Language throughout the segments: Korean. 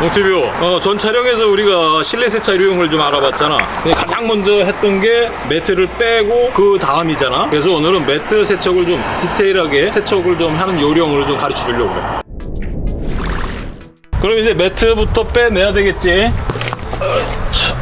몽티뷰 어, 전 촬영에서 우리가 실내 세차 유형을 좀 알아봤잖아. 근데 가장 먼저 했던 게 매트를 빼고 그 다음이잖아. 그래서 오늘은 매트 세척을 좀 디테일하게 세척을 좀 하는 요령을 좀 가르쳐 주려고 그래. 그럼 이제 매트부터 빼내야 되겠지?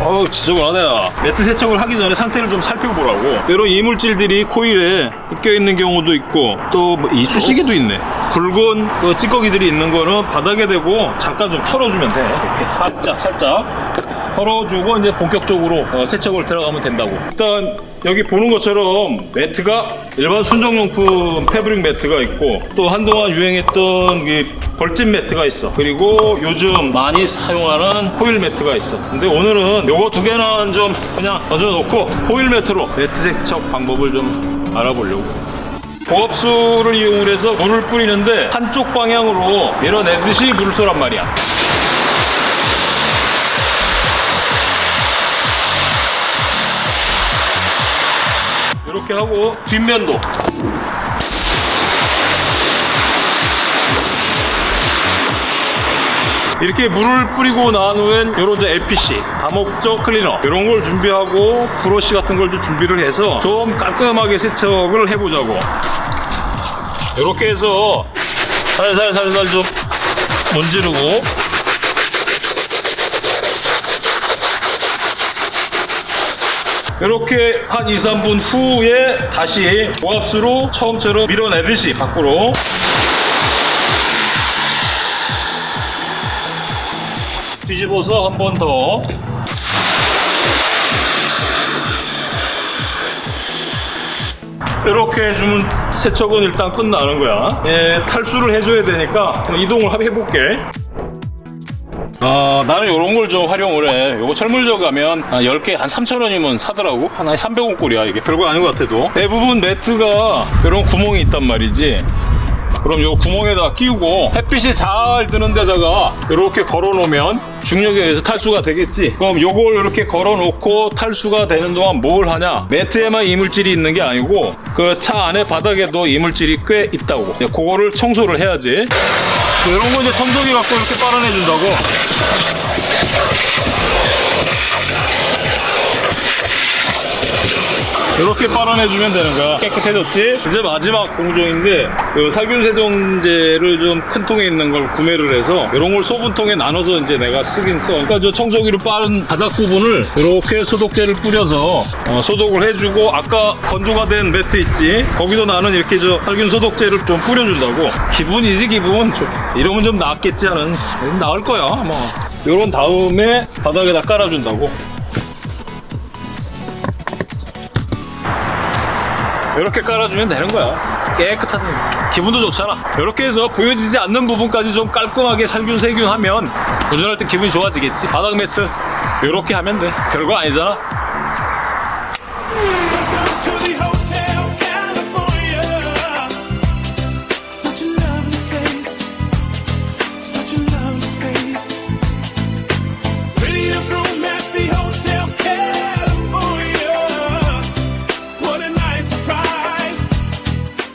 어우 지저분하다 매트 세척을 하기 전에 상태를 좀 살펴보라고. 이런 이물질들이 코일에 껴있는 경우도 있고 또 뭐 이쑤시개도 있네 굵은 그 찌꺼기들이 있는 거는 바닥에 대고 잠깐 좀 털어주면 돼. 이렇게 살짝 살짝 털어주고 이제 본격적으로 어, 세척을 들어가면 된다고. 일단 여기 보는 것처럼 매트가 일반 순정용품 패브릭 매트가 있고 또 한동안 유행했던 그 벌집 매트가 있어. 그리고 요즘 많이 사용하는 코일 매트가 있어. 근데 오늘은 요거 두 개는 좀 그냥 던져놓고 코일 매트로 매트 세척 방법을 좀 알아보려고 고압수를 이용을 해서 물을 뿌리는데 한쪽 방향으로 밀어내듯이 물을 쏘란 말이야. 이렇게 하고 뒷면도 이렇게 물을 뿌리고 난 후엔 요런 저 LPC 다목적 클리너 이런 걸 준비하고 브러쉬 같은 걸 좀 준비를 해서 좀 깔끔하게 세척을 해보자고. 이렇게 해서 살살살살 좀 문지르고. 이렇게 한 2, 3분 후에 다시 고압수로 처음처럼 밀어내듯이 밖으로 뒤집어서 한 번 더 이렇게 해주면 세척은 일단 끝나는 거야 예, 탈수를 해줘야 되니까 이동을 해볼게 아, 나는 이런 걸 좀 활용을 해. 요거 철물점 가면 한 10개 한 3,000원이면 사더라고. 하나에 300원 꼴이야. 이게 별거 아닌 것 같아도. 대부분 매트가 이런 구멍이 있단 말이지. 그럼 요 구멍에다가 끼우고 햇빛이 잘 드는 데다가 이렇게 걸어 놓으면 중력에 의해서 탈수가 되겠지? 그럼 요걸 이렇게 걸어 놓고 탈수가 되는 동안 뭘 하냐? 매트에만 이물질이 있는 게 아니고 그 차 안에 바닥에도 이물질이 꽤 있다고. 그거를 청소를 해야지. 이런 거 이제 청소기 갖고 이렇게 빨아내 준다고 이렇게 빨아내주면 되는 거야 깨끗해졌지? 이제 마지막 공정인데 그 살균 세정제를 좀 큰 통에 있는 걸 구매를 해서 이런 걸 소분통에 나눠서 이제 내가 쓰긴 써. 그러니까 저 청소기로 빠른 바닥 부분을 이렇게 소독제를 뿌려서 어, 소독을 해주고 아까 건조가 된 매트 있지? 거기도 나는 이렇게 저 살균 소독제를 좀 뿌려준다고. 기분이지 기분? 좀 이러면 좀 낫겠지 하는. 나을 거야 뭐. 이런 다음에 바닥에다 깔아준다고 이렇게 깔아주면 되는 거야. 깨끗하게 기분도 좋잖아. 이렇게 해서 보여지지 않는 부분까지 좀 깔끔하게 살균 세균하면 운전할 때 기분이 좋아지겠지. 바닥 매트 이렇게 하면 돼. 별거 아니잖아.